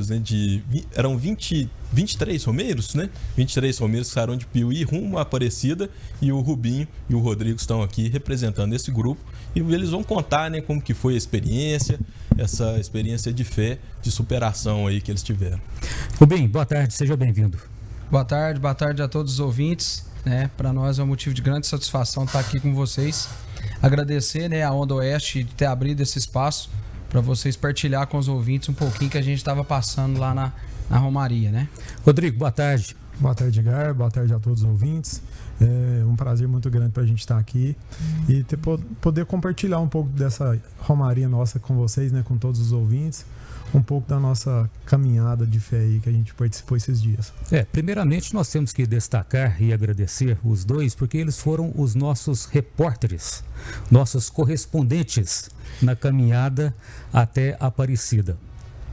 romeiros, né? De, eram 20, 23 romeiros, né? 23 romeiros que saíram de Piuí rumo à Aparecida e o Rubinho e o Rodrigo estão aqui representando esse grupo e eles vão contar, né, como que foi a experiência, essa experiência de fé, de superação aí que eles tiveram. Rubinho, boa tarde, seja bem-vindo. Boa tarde, boa tarde a todos os ouvintes, né? Para nós é um motivo de grande satisfação estar aqui com vocês. Agradecer, né, a Onda Oeste de ter abrido esse espaço para vocês partilhar com os ouvintes um pouquinho que a gente estava passando lá na, na Romaria, né? Rodrigo, boa tarde. Boa tarde, Edgar. Boa tarde a todos os ouvintes. É um prazer muito grande para a gente estar aqui e ter, poder compartilhar um pouco dessa Romaria nossa com vocês, né, com todos os ouvintes um pouco da nossa caminhada de fé aí que a gente participou esses dias. É, primeiramente nós temos que destacar e agradecer os dois porque eles foram os nossos repórteres, nossos correspondentes na caminhada até Aparecida.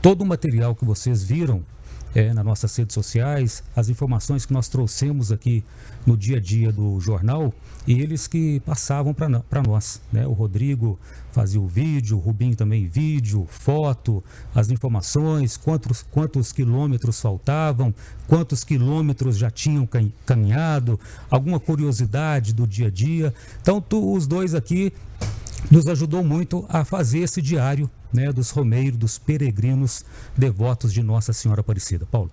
Todo o material que vocês viram é, nas nossas redes sociais, as informações que nós trouxemos aqui no dia a dia do jornal, e eles que passavam para nós. Né? O Rodrigo fazia o vídeo, o Rubinho também vídeo, foto, as informações, quantos, quantos quilômetros faltavam, quantos quilômetros já tinham caminhado, alguma curiosidade do dia a dia. Então, tu, os dois aqui nos ajudou muito a fazer esse diário né, dos romeiros, dos peregrinos devotos de Nossa Senhora Aparecida. Paulo.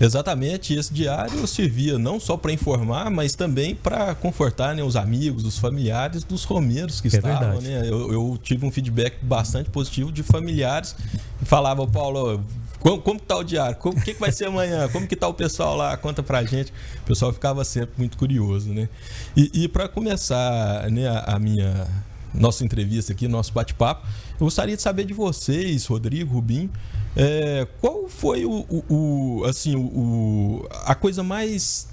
Exatamente, esse diário servia não só para informar, mas também para confortar né, os amigos, os familiares dos romeiros que é estavam. Né? Eu, eu, tive um feedback bastante positivo de familiares que falavam, Paulo, como, como que tá o diário? O que, que vai ser amanhã? Como que tá o pessoal lá? Conta pra gente. O pessoal ficava sempre muito curioso, né? E, e para começar né, a, a minha nossa entrevista aqui, nosso bate-papo. Eu gostaria de saber de vocês, Rodrigo, Rubim, é, qual foi o, o, o assim, o, a coisa mais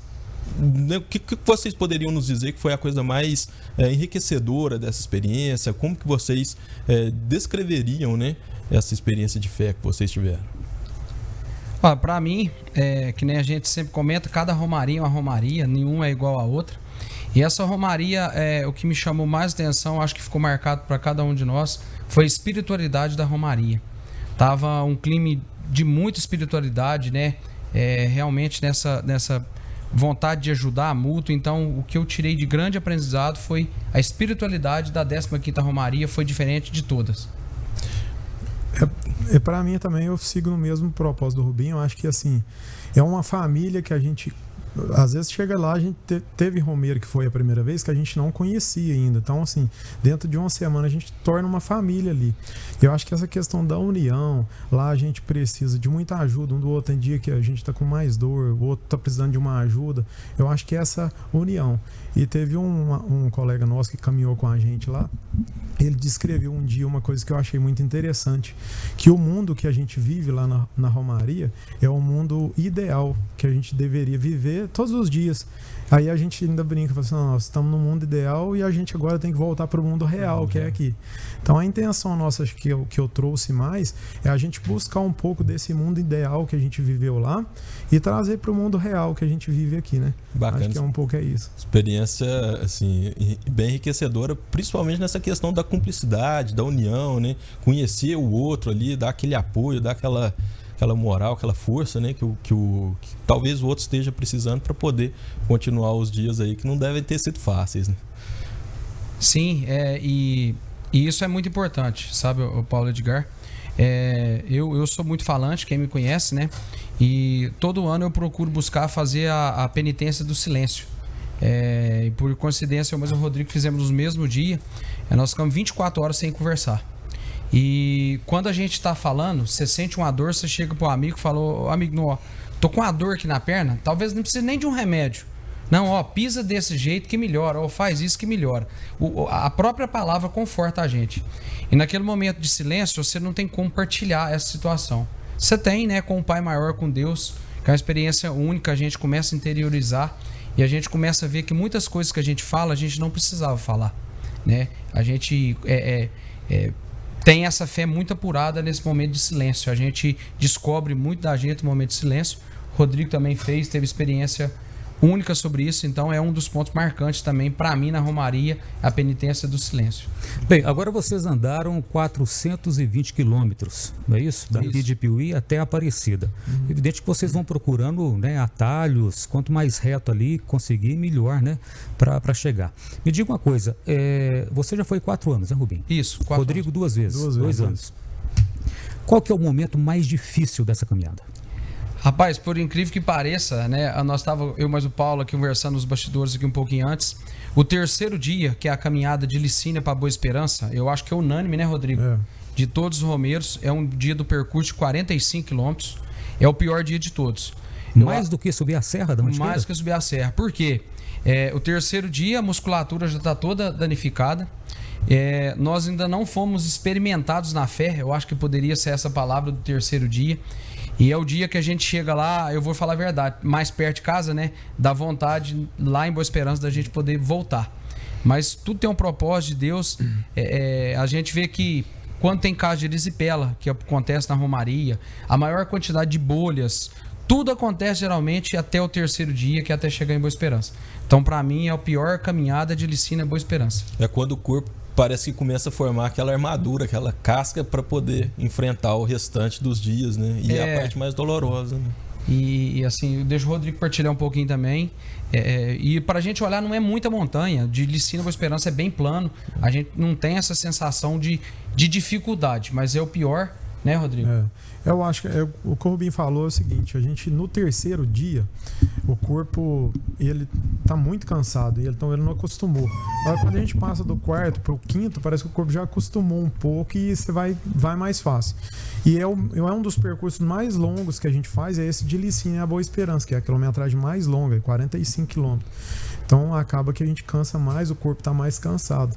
né, o que, que, vocês poderiam nos dizer que foi a coisa mais é, enriquecedora dessa experiência? Como que vocês é, descreveriam né, essa experiência de fé que vocês tiveram? Para mim, é, que nem a gente sempre comenta, cada romaria é uma romaria, nenhuma é igual a outra. E essa romaria, é, o que me chamou mais atenção, acho que ficou marcado para cada um de nós, foi a espiritualidade da romaria. Tava um clima de muita espiritualidade, né? É, realmente nessa, nessa vontade de ajudar mútuo. Então, o que eu tirei de grande aprendizado foi a espiritualidade da 15ª Romaria foi diferente de todas. É, é para mim também eu sigo no mesmo propósito do Rubinho. Eu acho que assim é uma família que a gente às vezes chega lá, a gente te, teve Romeiro que foi a primeira vez que a gente não conhecia ainda. Então, assim, dentro de uma semana a gente torna uma família ali. Eu acho que essa questão da união, lá a gente precisa de muita ajuda um do outro. Tem dia que a gente está com mais dor, o outro está precisando de uma ajuda. Eu acho que é essa união. E teve um, um colega nosso que caminhou com a gente lá. Ele descreveu um dia uma coisa que eu achei muito interessante: que o mundo que a gente vive lá na, na Romaria é o mundo ideal que a gente deveria viver todos os dias. Aí a gente ainda brinca, fala assim, nós estamos no mundo ideal e a gente agora tem que voltar para o mundo real, que é aqui. Então a intenção nossa que eu, que eu trouxe mais é a gente buscar um pouco desse mundo ideal que a gente viveu lá e trazer para o mundo real que a gente vive aqui, né? Bacana. Acho que é um pouco é isso. Experiência, assim, bem enriquecedora, principalmente nessa questão da cumplicidade, da união, né? Conhecer o outro ali, dar aquele apoio, dar aquela aquela moral, aquela força, né, que, o, que, o, que talvez o outro esteja precisando para poder continuar os dias aí que não devem ter sido fáceis. Né? Sim, é, e, e isso é muito importante, sabe, o Paulo Edgar? É, eu, eu sou muito falante, quem me conhece, né? E todo ano eu procuro buscar fazer a, a penitência do silêncio. É, e por coincidência, eu e o Rodrigo fizemos no mesmo dia. É, nós ficamos 24 horas sem conversar. E quando a gente tá falando, você sente uma dor, você chega pro amigo e fala, amigo, não, ó, tô com uma dor aqui na perna, talvez não precise nem de um remédio. Não, ó, pisa desse jeito que melhora, ou faz isso que melhora. O, a própria palavra conforta a gente. E naquele momento de silêncio, você não tem como partilhar essa situação. Você tem, né, com o Pai Maior, com Deus, que é uma experiência única, a gente começa a interiorizar e a gente começa a ver que muitas coisas que a gente fala, a gente não precisava falar, né? A gente é, é, é tem essa fé muito apurada nesse momento de silêncio. A gente descobre muito da gente no momento de silêncio. Rodrigo também fez, teve experiência única sobre isso, então é um dos pontos marcantes também para mim na Romaria, a penitência do silêncio. Bem, agora vocês andaram 420 quilômetros, não é isso? Daqui isso. de Piuí até Aparecida. Uhum. Evidente que vocês vão procurando né, atalhos, quanto mais reto ali conseguir, melhor, né? Para chegar. Me diga uma coisa, é, você já foi quatro anos, né, Rubim? Isso, quatro Rodrigo anos. duas vezes, duas dois vezes. anos. Qual que é o momento mais difícil dessa caminhada? Rapaz, por incrível que pareça, né? Nós estávamos, eu mais o Paulo aqui conversando nos bastidores aqui um pouquinho antes. O terceiro dia, que é a caminhada de Licínia para Boa Esperança, eu acho que é unânime, né, Rodrigo? É. De todos os romeiros, é um dia do percurso de 45 quilômetros. É o pior dia de todos. Mais do que subir a serra da Mantiqueira? Mais do que subir a serra. Por quê? É, o terceiro dia, a musculatura já está toda danificada. É, nós ainda não fomos experimentados na fé, eu acho que poderia ser essa palavra do terceiro dia. E é o dia que a gente chega lá, eu vou falar a verdade, mais perto de casa, né? Dá vontade lá em Boa Esperança da gente poder voltar. Mas tudo tem um propósito de Deus. É, é, a gente vê que quando tem caso de erisipela, que acontece na Romaria, a maior quantidade de bolhas, tudo acontece geralmente até o terceiro dia, que é até chegar em Boa Esperança. Então, para mim, é a pior caminhada de Licina Boa Esperança. É quando o corpo parece que começa a formar aquela armadura, aquela casca para poder enfrentar o restante dos dias, né? E é, a parte mais dolorosa. Né? E, e, assim, deixa o Rodrigo partilhar um pouquinho também. É, é e para a gente olhar, não é muita montanha. De Licina Boa Esperança é bem plano. A gente não tem essa sensação de, de dificuldade, mas é o pior, né, Rodrigo? É. Eu acho que é, o que o Rubinho falou é o seguinte: a gente no terceiro dia, o corpo ele tá muito cansado, então ele não acostumou. Agora, quando a gente passa do quarto para o quinto, parece que o corpo já acostumou um pouco e você vai, vai mais fácil. E é, o, é um dos percursos mais longos que a gente faz, é esse de Licínea a Boa Esperança, que é a quilometragem mais longa, 45 quilômetros. Então acaba que a gente cansa mais, o corpo está mais cansado.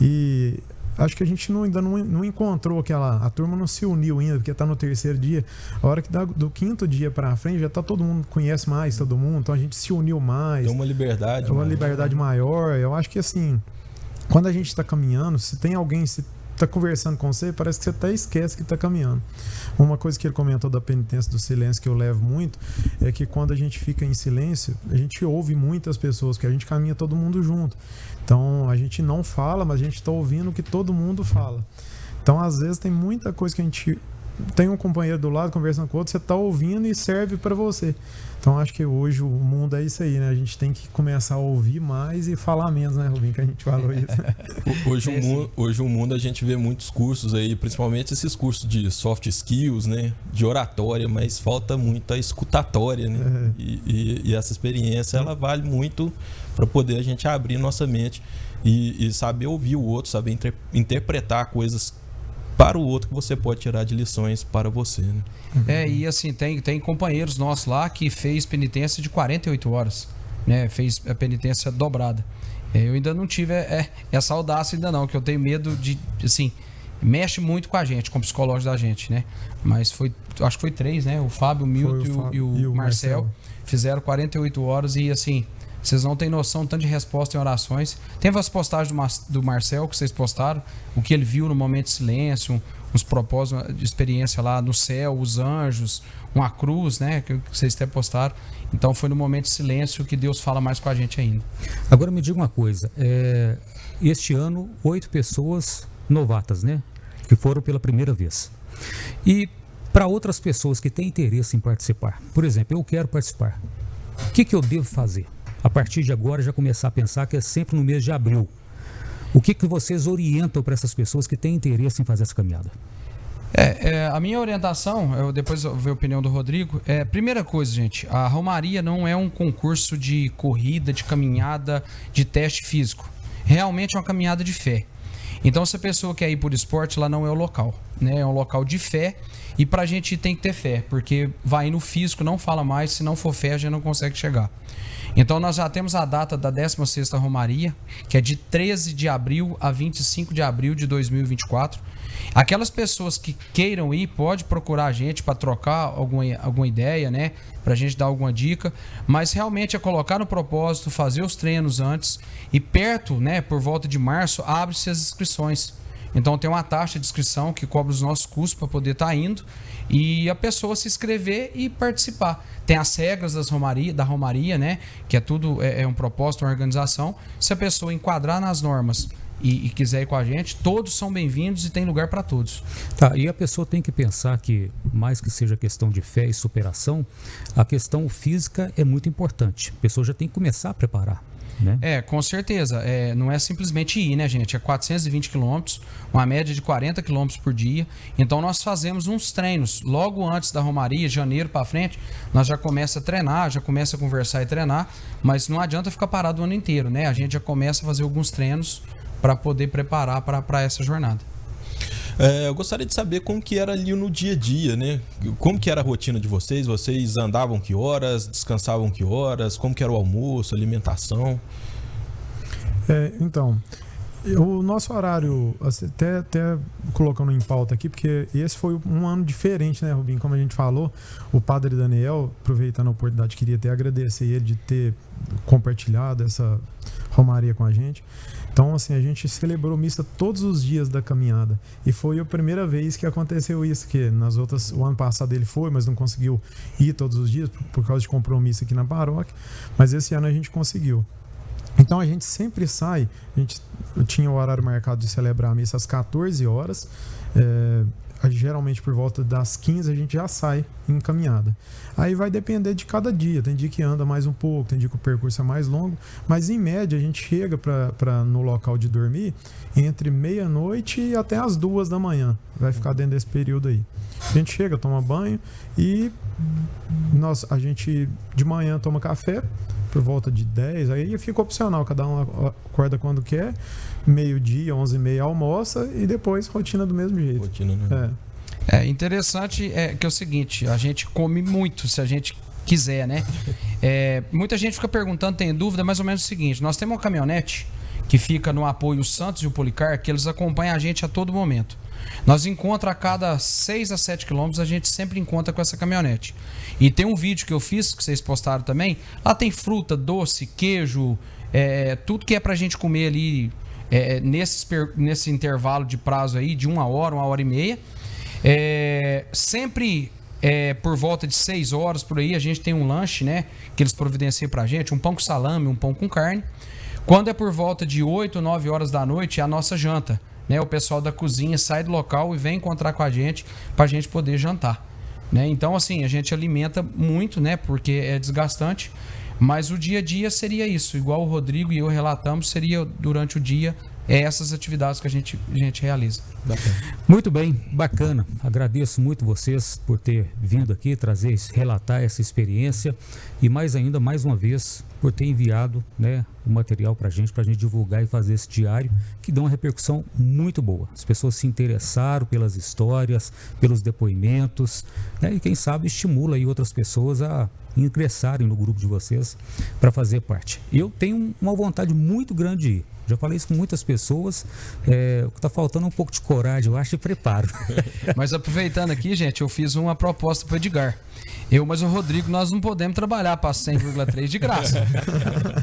E acho que a gente não, ainda não, não encontrou aquela. A turma não se uniu ainda, porque está no terceiro dia. A hora que dá do quinto dia para frente, já tá todo mundo conhece mais todo mundo, então a gente se uniu mais. Tem uma liberdade. Uma maior. liberdade maior. Eu acho que assim, quando a gente está caminhando, se tem alguém, se tá conversando com você, parece que você até esquece que está caminhando. Uma coisa que ele comentou da penitência do silêncio que eu levo muito é que quando a gente fica em silêncio, a gente ouve muitas pessoas, que a gente caminha todo mundo junto. Então a gente não fala, mas a gente está ouvindo o que todo mundo fala. Então às vezes tem muita coisa que a gente tem um companheiro do lado conversando com o outro, você está ouvindo e serve para você. Então acho que hoje o mundo é isso aí, né? A gente tem que começar a ouvir mais e falar menos, né, Rubinho? Que a gente falou isso. hoje, o mundo, hoje o mundo a gente vê muitos cursos aí, principalmente esses cursos de soft skills, né? De oratória, mas falta muito a escutatória, né? É. E, e, e, essa experiência ela vale muito para poder a gente abrir nossa mente e, e saber ouvir o outro, saber inter, interpretar coisas para o outro que você pode tirar de lições para você. Né? É, e assim, tem, tem companheiros nossos lá que fez penitência de 48 horas, né? Fez a penitência dobrada. É, eu ainda não tive é, essa audácia ainda não, que eu tenho medo de, assim, mexe muito com a gente, com o psicológico da gente, né? Mas foi, acho que foi três, né? O Fábio, o Milton e, o, e o, e o Marcel, Marcel fizeram 48 horas e assim, vocês não têm noção tanto de resposta em orações. Tem as postagens do, do Marcel que vocês postaram, o que ele viu no momento de silêncio, uns propósitos de experiência lá no céu, os anjos, uma cruz, né? Que vocês até postaram. Então foi no momento de silêncio que Deus fala mais com a gente ainda. Agora me diga uma coisa. É, este ano, oito pessoas novatas, né? Que foram pela primeira vez. E para outras pessoas que têm interesse em participar, por exemplo, eu quero participar. O que, que eu devo fazer? A partir de agora já começar a pensar que é sempre no mês de abril. O que, que vocês orientam para essas pessoas que têm interesse em fazer essa caminhada? É, é, a minha orientação, eu depois eu ver a opinião do Rodrigo, é primeira coisa, gente, a Romaria não é um concurso de corrida, de caminhada, de teste físico. Realmente é uma caminhada de fé. Então, se a pessoa quer ir por esporte, lá não é o local, né? É um local de fé e pra gente tem que ter fé, porque vai no físico, não fala mais, se não for fé, a gente não consegue chegar. Então nós já temos a data da 16ª Romaria, que é de 13 de abril a 25 de abril de 2024. Aquelas pessoas que queiram ir, pode procurar a gente para trocar alguma, alguma ideia, né? Para a gente dar alguma dica. Mas realmente é colocar no propósito, fazer os treinos antes. E perto, né? Por volta de março, abre-se as inscrições. Então tem uma taxa de inscrição que cobre os nossos custos para poder estar tá indo e a pessoa se inscrever e participar. Tem as regras das Romaria, da Romaria, né? Que é tudo, é, é um propósito, uma organização. Se a pessoa enquadrar nas normas e, e, quiser ir com a gente, todos são bem-vindos e tem lugar para todos. Tá, e a pessoa tem que pensar que, mais que seja questão de fé e superação, a questão física é muito importante. A pessoa já tem que começar a preparar. Né? É, com certeza. É, não é simplesmente ir, né, gente? É 420 quilômetros, uma média de 40 quilômetros por dia. Então nós fazemos uns treinos. Logo antes da Romaria, janeiro para frente, nós já começa a treinar, já começa a conversar e treinar, mas não adianta ficar parado o ano inteiro, né? A gente já começa a fazer alguns treinos para poder preparar para essa jornada. É, eu gostaria de saber como que era ali no dia a dia, né? Como que era a rotina de vocês? Vocês andavam que horas? Descansavam que horas? Como que era o almoço, alimentação? É, então, o nosso horário, assim, até, até colocando em pauta aqui, porque esse foi um ano diferente, né, Rubinho? Como a gente falou, o padre Daniel, aproveitando a oportunidade, queria até agradecer ele de ter compartilhado essa romaria com a gente. Então, assim, a gente celebrou missa todos os dias da caminhada. E foi a primeira vez que aconteceu isso, que nas outras, o ano passado ele foi, mas não conseguiu ir todos os dias por, por causa de compromisso aqui na paróquia. Mas esse ano a gente conseguiu. Então a gente sempre sai, a gente tinha o horário marcado de celebrar a missa às 14 horas. É, geralmente por volta das 15 a gente já sai em caminhada. Aí vai depender de cada dia. Tem dia que anda mais um pouco, tem dia que o percurso é mais longo, mas em média a gente chega para no local de dormir entre meia-noite e até as duas da manhã. Vai ficar dentro desse período aí. A gente chega, toma banho e nós, a gente de manhã toma café por volta de 10, aí fica opcional, cada um acorda quando quer meio-dia, 11 e meia almoça e depois rotina do mesmo jeito. Rotina, né? É. é interessante é que é o seguinte, a gente come muito se a gente quiser, né? É, muita gente fica perguntando, tem dúvida, mais ou menos o seguinte: nós temos uma caminhonete que fica no apoio Santos e o Policar, que eles acompanham a gente a todo momento. Nós encontramos a cada 6 a 7 quilômetros, a gente sempre encontra com essa caminhonete. E tem um vídeo que eu fiz, que vocês postaram também. Lá tem fruta, doce, queijo, é, tudo que é pra gente comer ali é, nesse, nesse intervalo de prazo aí, de uma hora, uma hora e meia. É, sempre é, por volta de 6 horas por aí, a gente tem um lanche, né? Que eles providenciam pra gente, um pão com salame, um pão com carne. Quando é por volta de 8, 9 horas da noite, é a nossa janta. Né? O pessoal da cozinha sai do local e vem encontrar com a gente para a gente poder jantar. Né? Então, assim, a gente alimenta muito, né? Porque é desgastante. Mas o dia a dia seria isso, igual o Rodrigo e eu relatamos, seria durante o dia é essas atividades que a gente, a gente realiza. Bacana. Muito bem, bacana. Agradeço muito vocês por ter vindo aqui trazer, relatar essa experiência e mais ainda, mais uma vez, por ter enviado né, o material para a gente, para a gente divulgar e fazer esse diário, que deu uma repercussão muito boa. As pessoas se interessaram pelas histórias, pelos depoimentos, né, e quem sabe estimula aí outras pessoas a ingressarem no grupo de vocês para fazer parte. Eu tenho uma vontade muito grande de ir. Já falei isso com muitas pessoas. É, o que está faltando é um pouco de coragem, eu acho, e preparo. Mas aproveitando aqui, gente, eu fiz uma proposta para o Edgar. Eu, mas o Rodrigo, nós não podemos trabalhar para 100,3 de graça.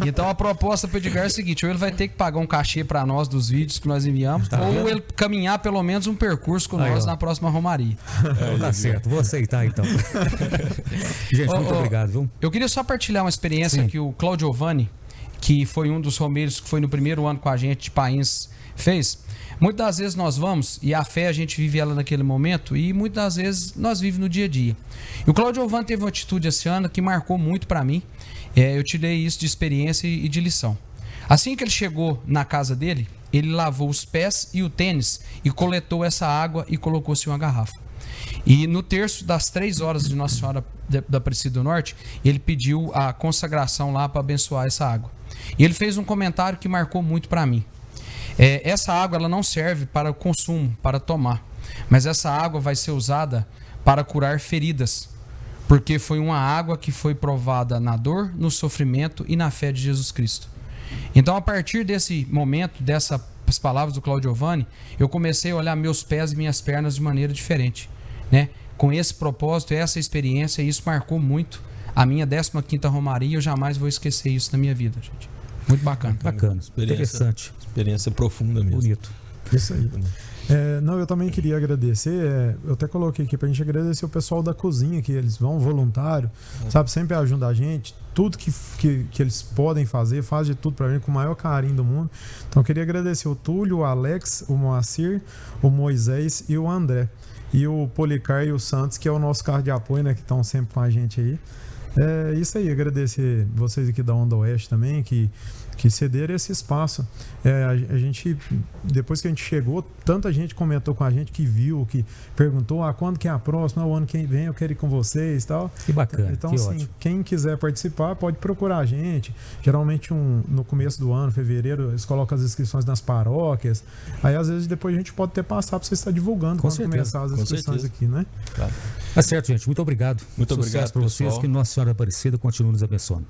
Então a proposta para o Edgar é a seguinte: ou ele vai ter que pagar um cachê para nós dos vídeos que nós enviamos, tá ou vendo? ele caminhar pelo menos um percurso com Aí, nós ó. na próxima Romaria. É, tá certo, vou aceitar então. Gente, muito obrigado. Viu? Eu queria só partilhar uma experiência Sim. que o Claudio Giovanni que foi um dos romeiros que foi no primeiro ano com a gente de país, fez. Muitas das vezes nós vamos e a fé a gente vive ela naquele momento e muitas das vezes nós vivemos no dia a dia. E o Claudio Ovan teve uma atitude esse ano que marcou muito para mim. É, eu tirei isso de experiência e de lição. Assim que ele chegou na casa dele, ele lavou os pés e o tênis e coletou essa água e colocou-se uma garrafa. E no terço das três horas de Nossa Senhora da Aparecida do Norte, ele pediu a consagração lá para abençoar essa água. E ele fez um comentário que marcou muito para mim. É, essa água ela não serve para consumo, para tomar, mas essa água vai ser usada para curar feridas, porque foi uma água que foi provada na dor, no sofrimento e na fé de Jesus Cristo. Então, a partir desse momento, dessas palavras do Claudio Giovanni, eu comecei a olhar meus pés e minhas pernas de maneira diferente, né? Com esse propósito, essa experiência, isso marcou muito a minha 15ª Romaria, eu jamais vou esquecer isso na minha vida, gente. Muito bacana. Bacana, experiência, interessante. Experiência profunda mesmo. Bonito. Isso aí. É, não, eu também queria agradecer. É, eu até coloquei aqui pra gente agradecer o pessoal da cozinha, que eles vão voluntário, é. sabe? Sempre ajuda a gente. Tudo que, que, que, eles podem fazer, faz de tudo pra gente com o maior carinho do mundo. Então, eu queria agradecer o Túlio, o Alex, o Moacir, o Moisés e o André. E o Policar e o Santos, que é o nosso carro de apoio, né? Que estão sempre com a gente aí. É isso aí, agradecer vocês aqui da Onda Oeste também, que que ceder esse espaço. É, a, a, gente, depois que a gente chegou, tanta gente comentou com a gente que viu, que perguntou, ah, quando que é a próxima? O ano que vem eu quero ir com vocês tal. Que bacana. Então, que assim, ótimo. quem quiser participar pode procurar a gente. Geralmente, um, no começo do ano, fevereiro, eles colocam as inscrições nas paróquias. Aí, às vezes, depois a gente pode até passar para você estar divulgando com quando certeza. começar as inscrições aqui, né? Claro. Tá certo, gente. Muito obrigado. Muito Sucesso obrigado para vocês. Que Nossa Senhora Aparecida continue nos abençoando.